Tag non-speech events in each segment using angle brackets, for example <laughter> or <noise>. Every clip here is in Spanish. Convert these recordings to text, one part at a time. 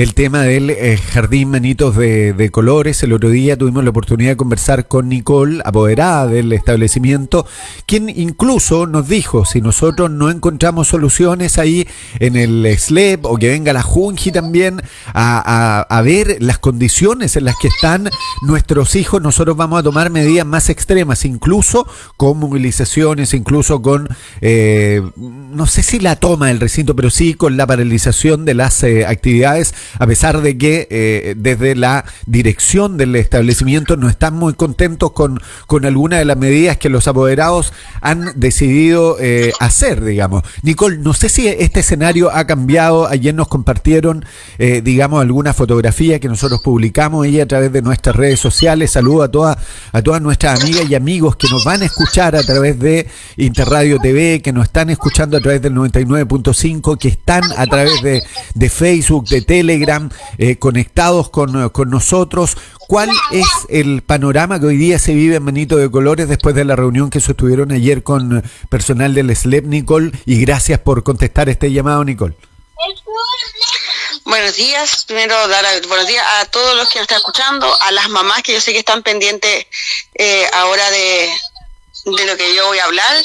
el tema del eh, jardín Manitos de, Colores. El otro día tuvimos la oportunidad de conversar con Nicole, apoderada del establecimiento, quien incluso nos dijo, si nosotros no encontramos soluciones ahí en el SLEP o que venga la Junji también a, ver las condiciones en las que están nuestros hijos, nosotros vamos a tomar medidas más extremas, incluso con movilizaciones, incluso con, eh, no sé si la toma del recinto, pero sí con la paralización de las eh, actividades, a pesar de que eh, desde la dirección del establecimiento no están muy contentos con, con algunas de las medidas que los apoderados han decidido hacer, digamos. Nicole, no sé si este escenario ha cambiado, ayer nos compartieron, digamos, alguna fotografía que nosotros publicamos y a través de nuestras redes sociales. Saludo a todas, a todas nuestras amigas y amigos que nos van a escuchar a través de Interradio TV, que nos están escuchando a través del 99.5, que están a través de, de Facebook, de Telegram, eh, conectados con, con nosotros. ¿Cuál es el panorama que hoy día se vive en Manito de Colores después de la reunión que sostuvieron ayer con personal del SLEP, Nicole? Y gracias por contestar este llamado, Nicole. Buenos días. Primero, dar buenos días a todos los que nos están escuchando, a las mamás que yo sé que están pendientes eh, ahora de, de lo que yo voy a hablar.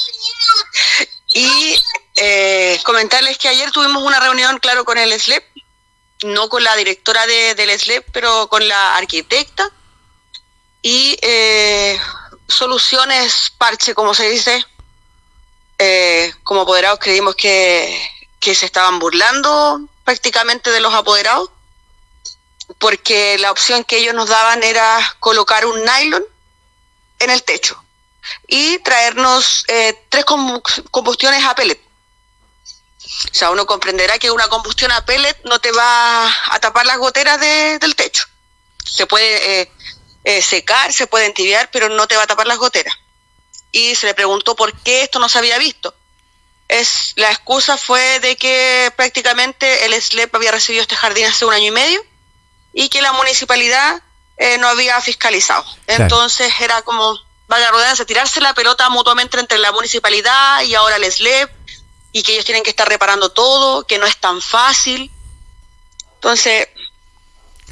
Y eh, comentarles que ayer tuvimos una reunión, claro, con el SLEP, no con la directora de, del SLEP, pero con la arquitecta. Y eh, soluciones parche, como se dice. como apoderados creímos que, que se estaban burlando prácticamente de los apoderados, porque la opción que ellos nos daban era colocar un nylon en el techo y traernos eh, tres combustiones a pellet. O sea, uno comprenderá que una combustión a pellet no te va a tapar las goteras del techo. Se puede eh, eh, secar, se puede entibiar, pero no te va a tapar las goteras. Y se le preguntó por qué esto no se había visto es la excusa fue de que prácticamente el SLEP había recibido este jardín hace un año y medio y que la municipalidad eh, no había fiscalizado. Entonces era como, valga la tirarse la pelota mutuamente entre la municipalidad y ahora el SLEP y que ellos tienen que estar reparando todo, que no es tan fácil. Entonces,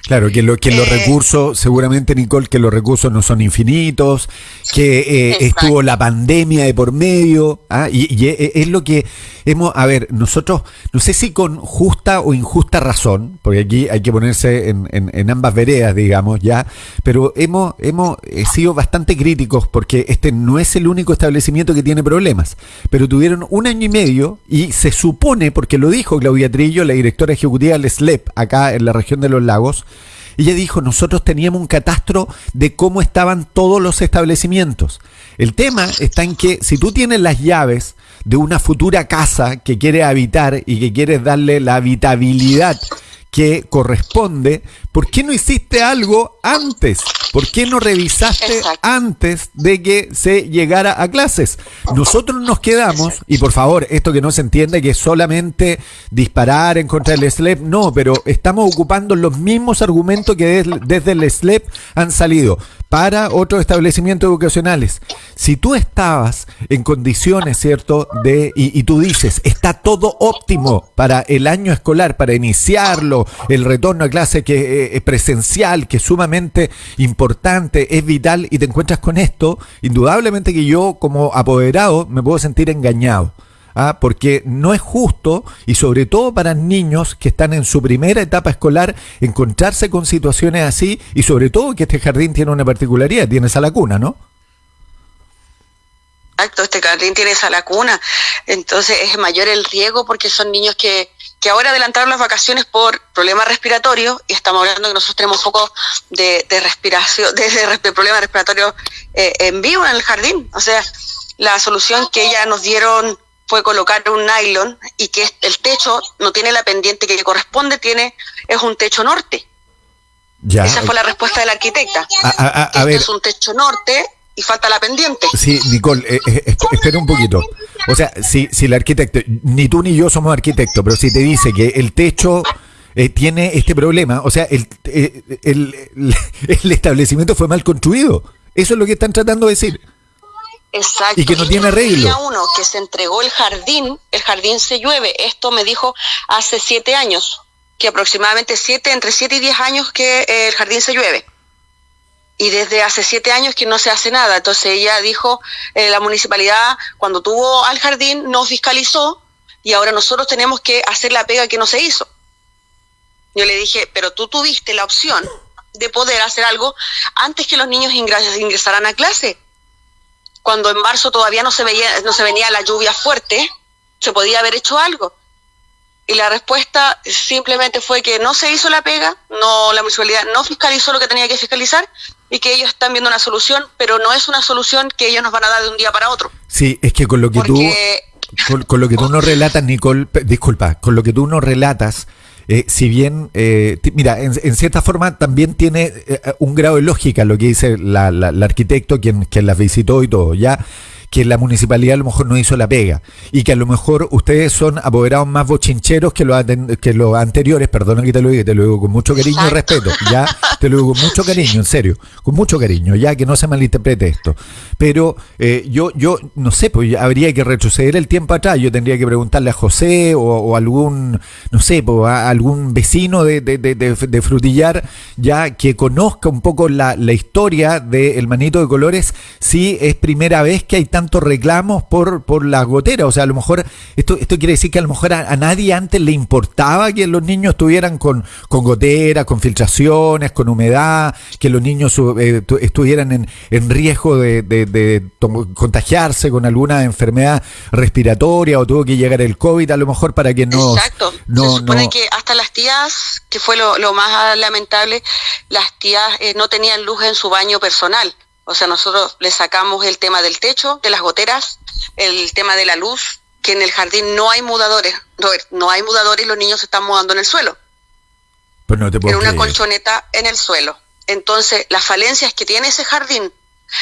Claro, que, lo, que los eh. recursos, seguramente Nicole, que los recursos no son infinitos, que eh, estuvo la pandemia de por medio, ¿ah? y, e, es lo que hemos, a ver, nosotros, no sé si con justa o injusta razón, porque aquí hay que ponerse en, en, ambas veredas, digamos, ya, pero hemos, hemos eh, sido bastante críticos porque este no es el único establecimiento que tiene problemas, pero tuvieron un año y medio y se supone, porque lo dijo Claudia Trillo, la directora ejecutiva del SLEP, acá en la región de los lagos, ella dijo, nosotros teníamos un catastro de cómo estaban todos los establecimientos. El tema está en que si tú tienes las llaves de una futura casa que quieres habitar y que quieres darle la habitabilidad que corresponde, ¿por qué no hiciste algo antes? ¿Por qué no revisaste antes de que se llegara a clases? Nosotros nos quedamos, y por favor, esto que no se entiende que es solamente disparar en contra del SLEP, no, pero estamos ocupando los mismos argumentos que desde el SLEP han salido para otros establecimientos educacionales. Si tú estabas en condiciones, ¿cierto? De, y, tú dices, está todo óptimo para el año escolar, para iniciarlo, el retorno a clase que eh, es presencial, que es sumamente importante, es vital, y te encuentras con esto, indudablemente que yo como apoderado me puedo sentir engañado. ¿ah? porque no es justo, y sobre todo para niños que están en su primera etapa escolar, encontrarse con situaciones así, y sobre todo que este jardín tiene una particularidad, tiene esa lacuna, ¿no? Exacto, este jardín tiene esa lacuna, entonces es mayor el riesgo porque son niños que, que ahora adelantaron las vacaciones por problemas respiratorios y estamos hablando que nosotros tenemos un poco de, respiración, de, problemas respiratorios eh, en vivo en el jardín. O sea, la solución que ya nos dieron fue colocar un nylon y que el techo no tiene la pendiente que corresponde, tiene es un techo norte. Esa fue la respuesta de la arquitecta. A, este es un techo norte y falta la pendiente. Sí, Nicole, eh, eh, espera un poquito. O sea, si, si el arquitecto, ni tú ni yo somos arquitectos, pero si te dice que el techo eh, tiene este problema, o sea, el, el, <laughs> el establecimiento fue mal construido. Eso es lo que están tratando de decir. Exacto. Y que no tiene arreglo. uno que se entregó el jardín, el jardín se llueve. Esto me dijo hace siete años. que aproximadamente siete, entre 7 y 10 años que eh, el jardín se llueve. Y desde hace siete años que no se hace nada. Entonces ella dijo, eh, la municipalidad cuando tuvo al jardín no fiscalizó y ahora nosotros tenemos que hacer la pega que no se hizo. Yo le dije, pero tú tuviste la opción de poder hacer algo antes que los niños ingresaran a clase. Cuando en marzo todavía no se veía, no se venía la lluvia fuerte, se podía haber hecho algo. Y la respuesta simplemente fue que no se hizo la pega, no la municipalidad no fiscalizó lo que tenía que fiscalizar y que ellos están viendo una solución, pero no es una solución que ellos nos van a dar de un día para otro. Sí, es que con lo que tú con, lo que tú nos relatas, Nicole, disculpa, con lo que tú nos relatas, eh, si bien, eh, mira, en, cierta forma también tiene eh, un grado de lógica lo que dice la, la, la arquitecto, quien, quien las visitó y todo, ya que la municipalidad a lo mejor no hizo la pega y que a lo mejor ustedes son apoderados más bochincheros que los, que los anteriores, perdona que te lo diga, te lo digo con mucho cariño y respeto, ya te lo digo con mucho cariño, en serio, con mucho cariño, ya que no se malinterprete esto. Pero eh, yo, yo no sé, pues habría que retroceder el tiempo atrás, yo tendría que preguntarle a José o, algún, no sé, pues, a algún vecino de, de, de, Frutillar, ya que conozca un poco la, la historia del manito de colores, si es primera vez que hay tan tantos reclamos por, por las goteras. O sea, a lo mejor, esto, esto quiere decir que a lo mejor a, nadie antes le importaba que los niños estuvieran con, con goteras, con filtraciones, con humedad, que los niños eh, estuvieran en, en riesgo de, contagiarse con alguna enfermedad respiratoria o tuvo que llegar el COVID a lo mejor para que no... Exacto. Se supone que hasta las tías, que fue lo, lo más lamentable, las tías eh, no tenían luz en su baño personal. O sea, nosotros le sacamos el tema del techo, de las goteras, el tema de la luz, que en el jardín no hay mudadores, no, hay mudadores y los niños se están mudando en el suelo. Pues no te en una colchoneta en el suelo. Entonces, las falencias que tiene ese jardín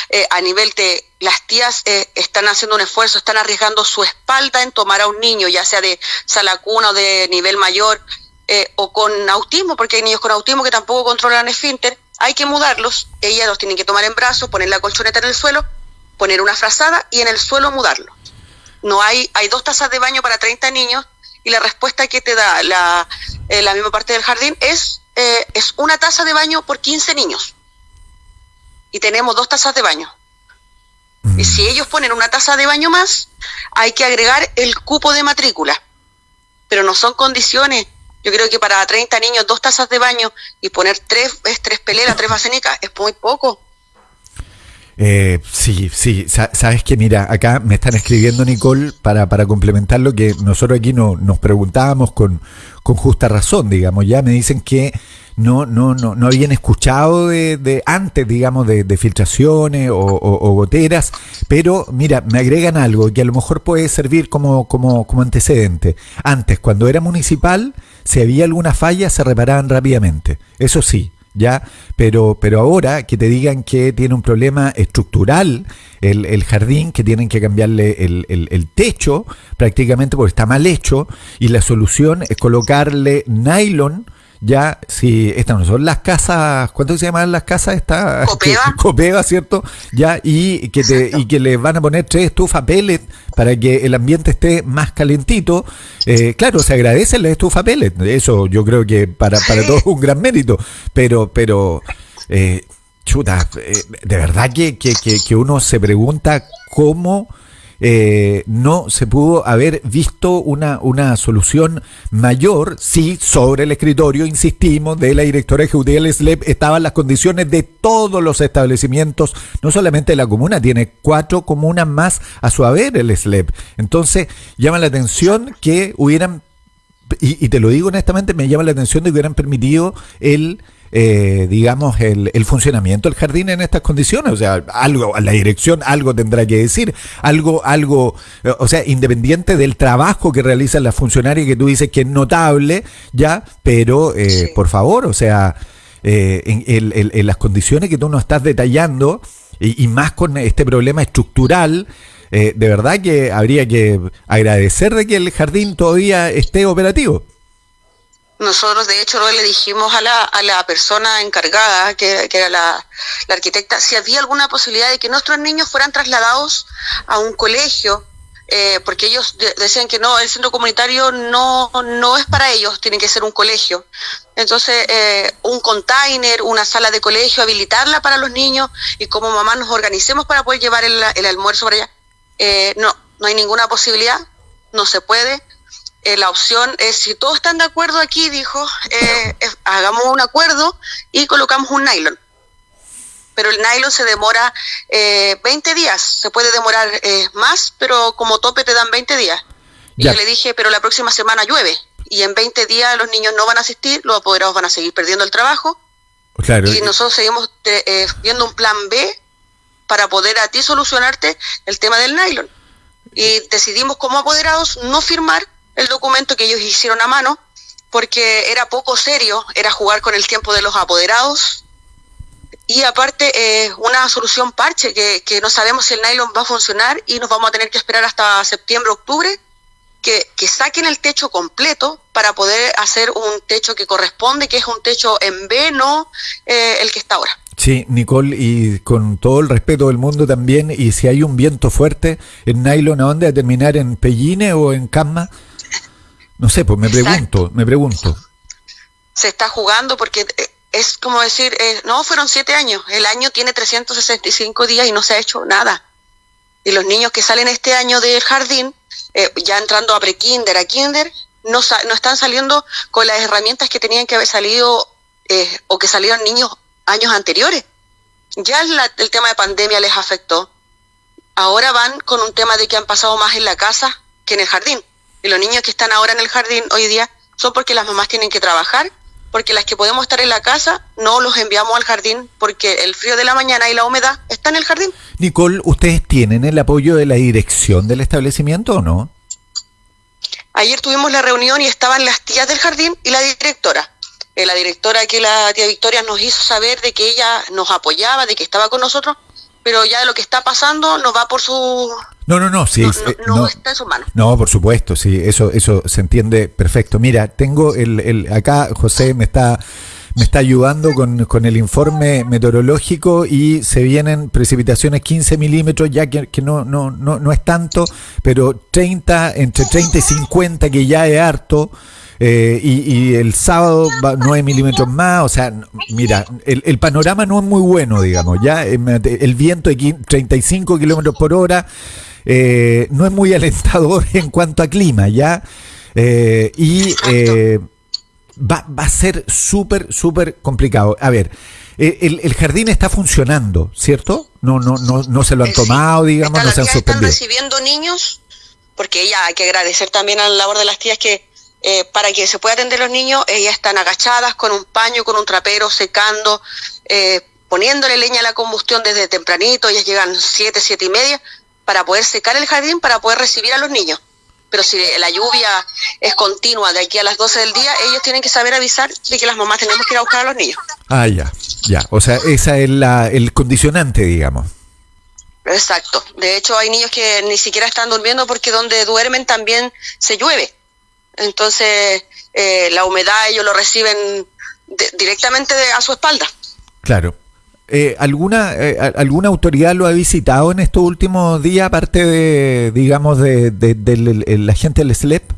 eh, a nivel de las tías eh, están haciendo un esfuerzo, están arriesgando su espalda en tomar a un niño, ya sea de sala cuna o de nivel mayor, eh, o con autismo, porque hay niños con autismo que tampoco controlan esfínter, hay que mudarlos, ellas los tienen que tomar en brazos, poner la colchoneta en el suelo, poner una frazada y en el suelo mudarlo. No hay, hay dos tazas de baño para 30 niños y la respuesta que te da la, eh, la misma parte del jardín es, eh, es una taza de baño por 15 niños. Y tenemos dos tazas de baño. Y si ellos ponen una taza de baño más, hay que agregar el cupo de matrícula. Pero no son condiciones yo creo que para 30 niños dos tazas de baño y poner tres, tres peleras, tres basenicas, es muy poco. Eh, sí, sí, sabes que mira, acá me están escribiendo Nicole para, para complementar lo que nosotros aquí no, nos preguntábamos con, con justa razón, digamos, ya me dicen que no, no, no, no habían escuchado de, antes, digamos, de, filtraciones o, goteras, pero mira, me agregan algo que a lo mejor puede servir como, como, como antecedente. Antes, cuando era municipal, si había alguna falla, se reparaban rápidamente. Eso sí, ¿ya? Pero, pero ahora que te digan que tiene un problema estructural el, el jardín, que tienen que cambiarle el, el, el, techo prácticamente porque está mal hecho, y la solución es colocarle nylon ya, si estas no son las casas, ¿cuánto se llaman las casas? Esta, <laughs> Copeva. <laughs> Copeva, ¿cierto? Ya, y que, te, y que le van a poner tres estufas pellet para que el ambiente esté más calentito. Eh, claro, se agradece la estufa pellet, eso yo creo que para, para todos es un gran mérito, pero, pero, eh, chuta, eh, de verdad que, que, que uno se pregunta cómo eh, no se pudo haber visto una, una solución mayor si sobre el escritorio, insistimos, de la directora ejecutiva del SLEP estaban las condiciones de todos los establecimientos, no solamente de la comuna, tiene cuatro comunas más a su haber el SLEP. Entonces, llama la atención que hubieran, y, y te lo digo honestamente, me llama la atención de que hubieran permitido el eh, digamos, el, el, funcionamiento del jardín en estas condiciones. O sea, algo, la dirección algo tendrá que decir, algo, algo, o sea, independiente del trabajo que realizan las funcionarias que tú dices que es notable, ya, pero eh, por favor, o sea, eh, en, en, las condiciones que tú nos estás detallando, y, y más con este problema estructural, eh, de verdad que habría que agradecer de que el jardín todavía esté operativo. Nosotros, de hecho, le dijimos a la, a la persona encargada, que, era la, arquitecta, si había alguna posibilidad de que nuestros niños fueran trasladados a un colegio eh, porque ellos decían que no, el centro comunitario no, no es para ellos, tiene que ser un colegio. Entonces, eh, un container, una sala de colegio, habilitarla para los niños y como mamá nos organicemos para poder llevar el, el almuerzo para allá. Eh, no, no hay ninguna posibilidad, no se puede. Eh, la opción es, si todos están de acuerdo aquí, dijo, eh, hagamos un acuerdo y colocamos un nylon. Pero el nylon se demora eh, 20 días, se puede demorar eh, más, pero como tope te dan 20 días. Y yo le dije, pero la próxima semana llueve y en 20 días los niños no van a asistir, los apoderados van a seguir perdiendo el trabajo. Claro. Y nosotros seguimos viendo un plan B para poder a ti solucionarte el tema del nylon. Y decidimos como apoderados no firmar el documento que ellos hicieron a mano, porque era poco serio, era jugar con el tiempo de los apoderados. Y aparte, eh, una solución parche, que, no sabemos si el nylon va a funcionar y nos vamos a tener que esperar hasta septiembre, octubre, que, que saquen el techo completo para poder hacer un techo que corresponde, que es un techo en B, no eh, el que está ahora. Sí, Nicole, y con todo el respeto del mundo también, y si hay un viento fuerte, ¿el nylon a dónde? ¿A terminar en Pelline o en Camma? No sé, pues me Exacto. pregunto, me pregunto. Se está jugando porque es como decir, eh, no, fueron siete años, el año tiene 365 días y no se ha hecho nada. Y los niños que salen este año del jardín, eh, ya entrando a pre-kinder, a kinder, no, no están saliendo con las herramientas que tenían que haber salido eh, o que salieron niños años anteriores. Ya la, el tema de pandemia les afectó. Ahora van con un tema de que han pasado más en la casa que en el jardín. Y los niños que están ahora en el jardín hoy día son porque las mamás tienen que trabajar, porque las que podemos estar en la casa no los enviamos al jardín porque el frío de la mañana y la humedad está en el jardín. Nicole, ¿ustedes tienen el apoyo de la dirección del establecimiento o no? Ayer tuvimos la reunión y estaban las tías del jardín y la directora. Eh, la directora que la tía Victoria nos hizo saber de que ella nos apoyaba, de que estaba con nosotros, pero ya lo que está pasando no va por su no, no, no, sí, no, eh, no, no, está en sus manos. No, por supuesto, sí, eso, eso se entiende perfecto. Mira, tengo el, el acá José me está me está ayudando con, con, el informe meteorológico y se vienen precipitaciones 15 milímetros, ya que, que no, no, no, no es tanto, pero 30, entre 30 y 50, que ya es harto. Eh, y, y, el sábado va 9 milímetros más, o sea, mira, el, el, panorama no es muy bueno, digamos, ya el viento de 35 kilómetros por hora eh, no es muy alentador <laughs> en cuanto a clima, ya, eh, y va, va, a ser súper, súper complicado. A ver, el, el, jardín está funcionando, ¿cierto? No, no, no, no se lo han tomado, digamos, no se han suspendido. Están recibiendo niños, porque ya hay que agradecer también a la labor de las tías que eh, para que se pueda atender los niños, ellas están agachadas con un paño, con un trapero, secando, eh, poniéndole leña a la combustión desde tempranito, ellas llegan siete, siete y media, para poder secar el jardín, para poder recibir a los niños. Pero si la lluvia es continua de aquí a las 12 del día, ellos tienen que saber avisar de que las mamás tenemos que ir a buscar a los niños. Ah, ya, ya. O sea, esa es la, el condicionante, digamos. Exacto. De hecho, hay niños que ni siquiera están durmiendo porque donde duermen también se llueve. Entonces, eh, la humedad ellos lo reciben de, directamente de, a su espalda. Claro. Eh, ¿alguna, eh, ¿Alguna autoridad lo ha visitado en estos últimos días, aparte de, digamos, de, de, de la gente del SLEP?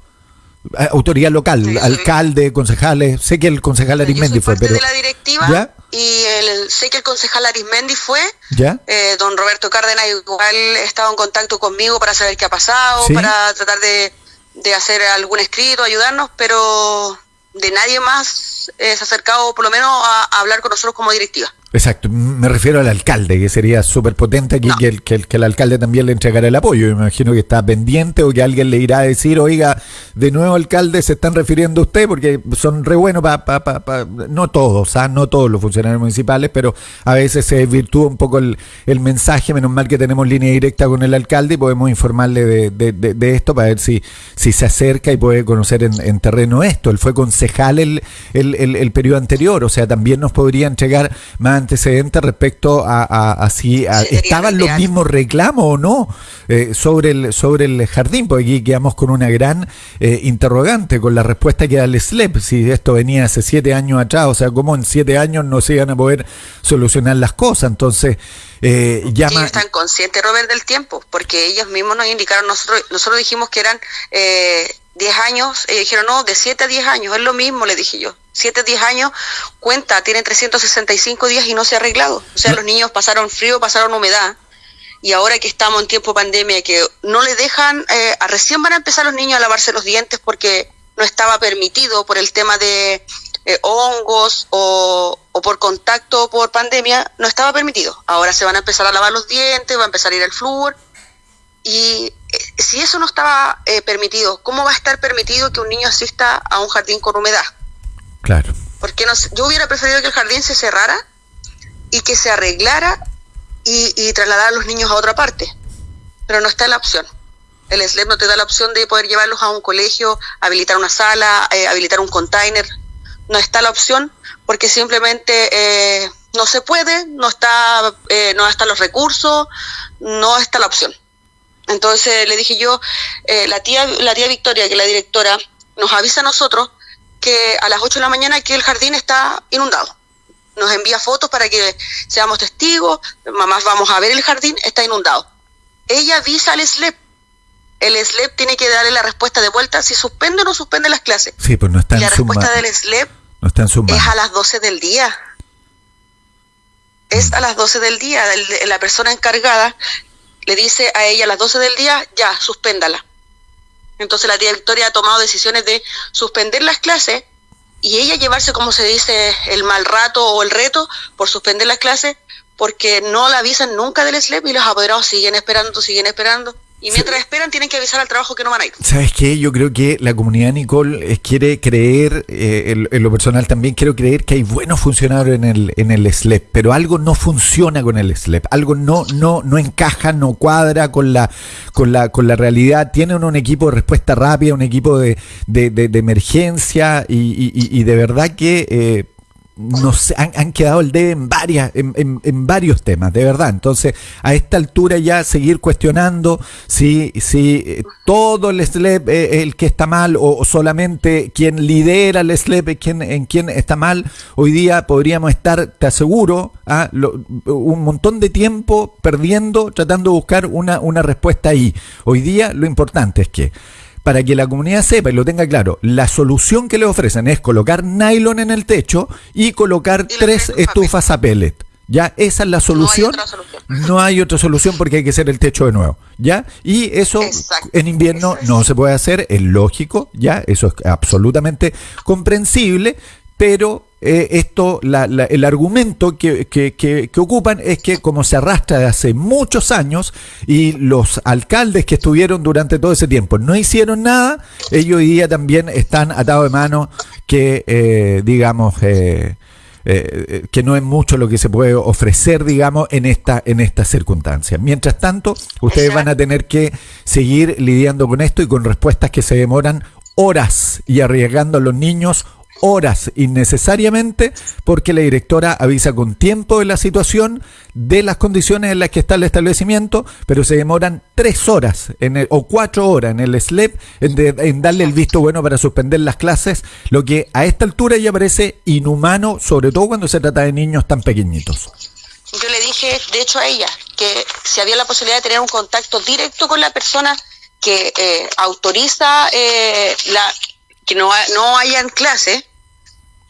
Autoridad local, sí, alcalde, concejales. Sé que el concejal Arismendi fue, pero. de la directiva ¿Ya? y el, sé que el concejal Arismendi fue. ¿Ya? Eh, don Roberto Cárdenas igual estaba en contacto conmigo para saber qué ha pasado, ¿Sí? para tratar de, de hacer algún escrito, ayudarnos, pero de nadie más eh, se ha acercado por lo menos a, a hablar con nosotros como directiva. Exacto, me refiero al alcalde, que sería súper potente aquí no. que, el, que, el, que, el, alcalde también le entregara el apoyo. Me imagino que está pendiente o que alguien le irá a decir, oiga, de nuevo alcalde se están refiriendo a usted, porque son re buenos para, pa, pa, pa, no todos, ¿ah? no todos los funcionarios municipales, pero a veces se desvirtúa un poco el, el, mensaje, menos mal que tenemos línea directa con el alcalde y podemos informarle de, de, de, de esto para ver si, si se acerca y puede conocer en, en terreno esto. Él fue concejal el, el, el, periodo anterior, o sea, también nos podría entregar más antecedentes respecto a, si estaban los mismos reclamos o no eh, sobre, el, sobre el jardín, porque aquí quedamos con una gran eh, interrogante con la respuesta que da el SLEP, si esto venía hace siete años atrás, o sea, cómo en siete años no se iban a poder solucionar las cosas. Entonces, eh, llama... Ellos están conscientes, Robert, del tiempo, porque ellos mismos nos indicaron, nosotros, nosotros dijimos que eran eh, 10 años, ellos dijeron, no, de 7 a 10 años, es lo mismo, le dije yo. 7 a 10 años, cuenta, tienen 365 días y no se ha arreglado. O sea, los niños pasaron frío, pasaron humedad. Y ahora que estamos en tiempo pandemia, que no le dejan, eh, recién van a empezar los niños a lavarse los dientes porque no estaba permitido por el tema de eh, hongos o, o, por contacto por pandemia, no estaba permitido. Ahora se van a empezar a lavar los dientes, va a empezar a ir el flúor. Y si eso no estaba eh, permitido, ¿cómo va a estar permitido que un niño asista a un jardín con humedad? Claro. Porque no, yo hubiera preferido que el jardín se cerrara y que se arreglara y, y trasladar a los niños a otra parte. Pero no está la opción. El SLEP no te da la opción de poder llevarlos a un colegio, habilitar una sala, eh, habilitar un container. No está la opción porque simplemente eh, no se puede, no está, no están los recursos, no está la opción. Entonces le dije yo, eh, la, tía, la tía Victoria, que es la directora, nos avisa a nosotros que a las 8 de la mañana que el jardín está inundado. Nos envía fotos para que seamos testigos, mamás vamos a ver el jardín, está inundado. Ella avisa al SLEP. El SLEP tiene que darle la respuesta de vuelta si suspende o no suspende las clases. Sí, pues no está y la respuesta del SLEP no está en es a las 12 del día. Es a las 12 del día. La persona encargada le dice a ella a las 12 del día, ya, suspéndala. Entonces la tía Victoria ha tomado decisiones de suspender las clases y ella llevarse, como se dice, el mal rato o el reto por suspender las clases porque no la avisan nunca del SLEP y los apoderados siguen esperando, siguen esperando. Y mientras esperan, tienen que avisar al trabajo que no van a ir. ¿Sabes qué? Yo creo que la comunidad Nicole quiere creer, eh, en, lo personal también quiero creer que hay buenos funcionarios en el, en el SLEP, pero algo no funciona con el SLEP, algo no, no, no encaja, no cuadra con la, con la, con la realidad. Tienen un equipo de respuesta rápida, un equipo de, de, de, emergencia y, y, y, de verdad que... Eh, nos han, han, quedado el debe en varias en, en, varios temas de verdad entonces a esta altura ya seguir cuestionando si si eh, todo el SLEP es el que está mal o solamente quien lidera el SLEP es quien en quien está mal hoy día podríamos estar te aseguro a ¿ah? un montón de tiempo perdiendo tratando de buscar una una respuesta ahí hoy día lo importante es que para que la comunidad sepa y lo tenga claro, la solución que le ofrecen es colocar nylon en el techo y colocar tres estufas a pellet. ¿Ya? Esa es la solución. No hay, otra solución porque hay que hacer el techo de nuevo. ¿Ya? Y eso en invierno no se puede hacer, es lógico, ¿ya? Eso es absolutamente comprensible, pero eh, esto, el argumento que, que, ocupan es que como se arrastra de hace muchos años y los alcaldes que estuvieron durante todo ese tiempo no hicieron nada, ellos hoy día también están atados de mano que, eh, digamos, eh, que no es mucho lo que se puede ofrecer, digamos, en esta, en estas circunstancias. Mientras tanto, ustedes van a tener que seguir lidiando con esto y con respuestas que se demoran horas y arriesgando a los niños horas innecesariamente porque la directora avisa con tiempo de la situación, de las condiciones en las que está el establecimiento, pero se demoran tres horas en o cuatro horas en el SLEP en, darle el visto bueno para suspender las clases, lo que a esta altura ya parece inhumano, sobre todo cuando se trata de niños tan pequeñitos. Yo le dije, de hecho, a ella, que si había la posibilidad de tener un contacto directo con la persona que eh, autoriza eh, la, que no, no hayan clase,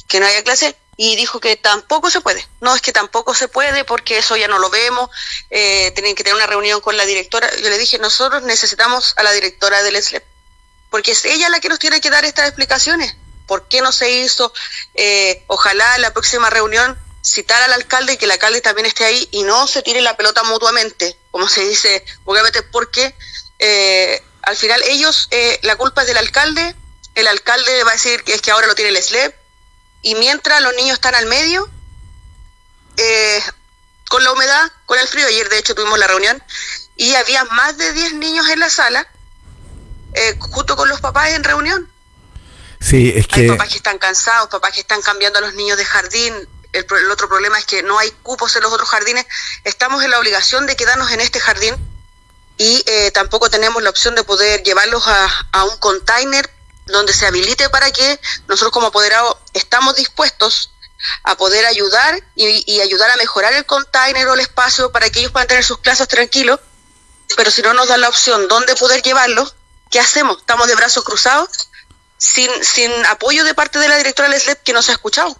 que no haya clase y dijo que tampoco se puede. No, es que tampoco se puede porque eso ya no lo vemos, eh, tienen que tener una reunión con la directora. Yo le dije, nosotros necesitamos a la directora del SLEP, porque es ella la que nos tiene que dar estas explicaciones. ¿Por qué no se hizo? Eh, ojalá la próxima reunión citar al alcalde y que el alcalde también esté ahí y no se tire la pelota mutuamente, como se dice porque eh, al final ellos, eh, la culpa es del alcalde, el alcalde va a decir que es que ahora lo tiene el SLEP, y mientras los niños están al medio, eh, con la humedad, con el frío, ayer de hecho tuvimos la reunión, y había más de 10 niños en la sala, eh, junto con los papás en reunión. Sí, es que... Hay papás que están cansados, papás que están cambiando a los niños de jardín, el, el, otro problema es que no hay cupos en los otros jardines, estamos en la obligación de quedarnos en este jardín y eh, tampoco tenemos la opción de poder llevarlos a, a, un container donde se habilite para que nosotros como apoderados estamos dispuestos a poder ayudar y, ayudar a mejorar el container o el espacio para que ellos puedan tener sus clases tranquilos, pero si no nos dan la opción dónde poder llevarlos, ¿qué hacemos? ¿Estamos de brazos cruzados? Sin, sin apoyo de parte de la directora Leslet que nos ha escuchado.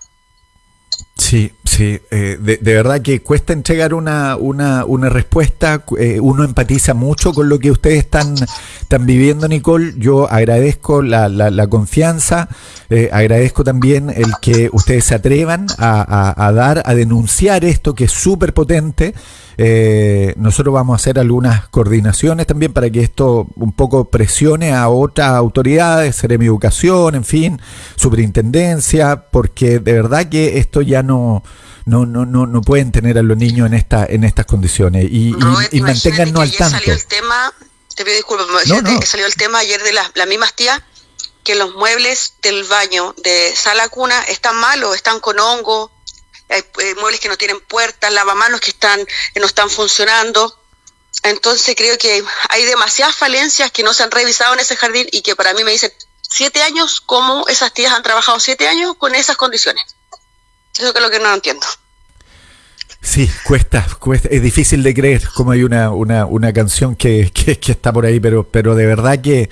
Sí, sí, eh, de, verdad que cuesta entregar una, una, una respuesta, eh, uno empatiza mucho con lo que ustedes están, están viviendo, Nicole, yo agradezco la, la, la confianza, eh, agradezco también el que ustedes se atrevan a, a, a dar, a denunciar esto que es súper potente, eh, nosotros vamos a hacer algunas coordinaciones también para que esto un poco presione a otras autoridades, Seremi Educación, en fin, Superintendencia, porque de verdad que esto ya no no no no no pueden tener a los niños en esta en estas condiciones y, Robert, y, y manténgannos al tanto. Salió el tema, te pido disculpas, no, no. salió el tema ayer de las, las mismas tías que los muebles del baño de sala cuna están malos, están con hongo, hay eh, muebles que no tienen puertas, lavamanos que están que no están funcionando. Entonces creo que hay demasiadas falencias que no se han revisado en ese jardín y que para mí me dicen siete años, ¿cómo esas tías han trabajado siete años con esas condiciones? Eso es lo que no entiendo. Sí, cuesta, cuesta, es difícil de creer como hay una, una, una canción que, que, está por ahí, pero, pero de verdad que,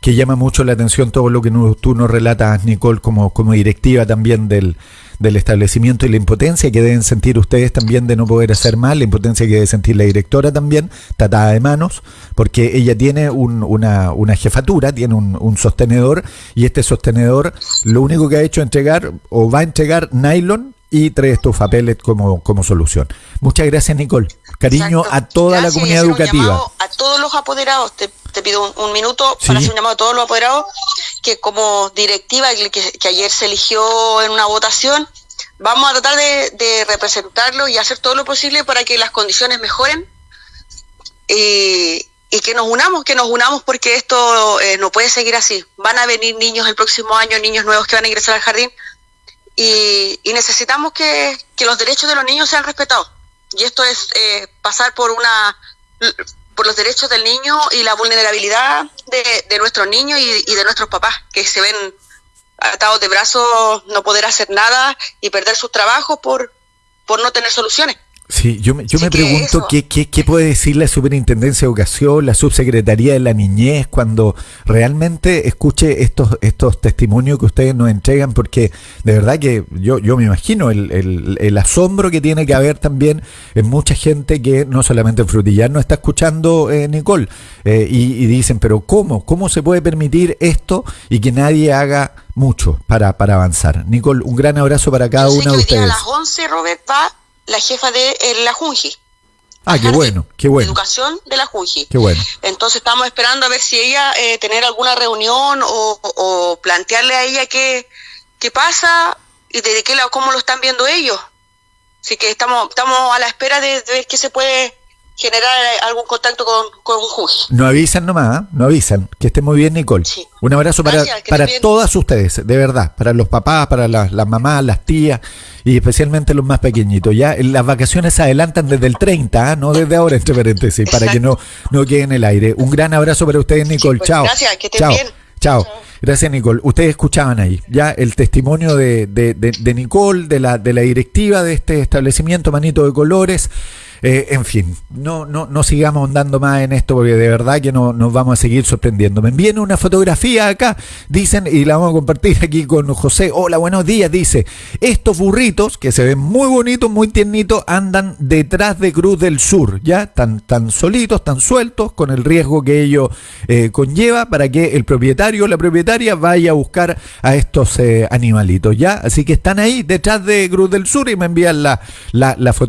que llama mucho la atención todo lo que tú nos relatas, Nicole, como, como directiva también del, del establecimiento y la impotencia que deben sentir ustedes también de no poder hacer mal, la impotencia que debe sentir la directora también, tatada de manos, porque ella tiene un, una, una, jefatura, tiene un, un, sostenedor y este sostenedor lo único que ha hecho es entregar o va a entregar nylon y tres estufa pellet como, como solución. Muchas gracias, Nicole. Cariño Exacto. a toda gracias, la comunidad educativa. A todos los apoderados, te, te pido un, un minuto sí. para hacer un llamado a todos los apoderados que como directiva que, que, ayer se eligió en una votación, vamos a tratar de, de, representarlo y hacer todo lo posible para que las condiciones mejoren y, y que nos unamos, que nos unamos porque esto eh, no puede seguir así. Van a venir niños el próximo año, niños nuevos que van a ingresar al jardín y, y necesitamos que, que, los derechos de los niños sean respetados. Y esto es eh, pasar por una por los derechos del niño y la vulnerabilidad de, de nuestros niños y, y, de nuestros papás, que se ven atados de brazos, no poder hacer nada y perder sus trabajos por, por no tener soluciones. Sí, yo me, yo me pregunto qué, qué, qué, puede decir la Superintendencia de Educación, la Subsecretaría de la Niñez, cuando realmente escuche estos, estos testimonios que ustedes nos entregan, porque de verdad que yo, yo me imagino el, el, el asombro que tiene que haber también en mucha gente que no solamente en Frutillar no está escuchando, eh, Nicole, eh, y, y dicen, pero ¿cómo? ¿Cómo se puede permitir esto y que nadie haga mucho para, para avanzar? Nicole, un gran abrazo para cada una de ustedes. A las 11, Robert, la jefa de eh, la Junji. Ah, qué bueno, qué bueno. Educación de la Junji. Qué bueno. Entonces estamos esperando a ver si ella eh, tener alguna reunión o, o, plantearle a ella qué, qué pasa y de qué cómo lo están viendo ellos. Así que estamos estamos a la espera de, de ver qué se puede generar algún contacto con, con un juez. No avisan nomás, ¿eh? no avisan. Que esté muy bien, Nicole. Sí. Un abrazo para, Gracias, para todas ustedes, de verdad. Para los papás, para las, las, mamás, las tías y especialmente los más pequeñitos. Ya las vacaciones se adelantan desde el 30, ¿eh? no desde ahora, entre paréntesis, Exacto. para que no, no quede en el aire. Un gran abrazo para ustedes, Nicole. Sí, pues, Chao. Gracias, que estén Chao. bien. Chao. Gracias, Nicole. Ustedes escuchaban ahí ya el testimonio de, de, de, de Nicole, de la, de la directiva de este establecimiento Manito de Colores. Eh, en fin, no, no, no sigamos andando más en esto porque de verdad que no, nos vamos a seguir sorprendiendo. Me envían una fotografía acá, dicen, y la vamos a compartir aquí con José. Hola, buenos días, dice. Estos burritos, que se ven muy bonitos, muy tiernitos, andan detrás de Cruz del Sur, ¿ya? Tan, tan solitos, tan sueltos, con el riesgo que ello eh, conlleva para que el propietario o la propietaria vaya a buscar a estos eh, animalitos, ¿ya? Así que están ahí detrás de Cruz del Sur y me envían la, la, la fotografía.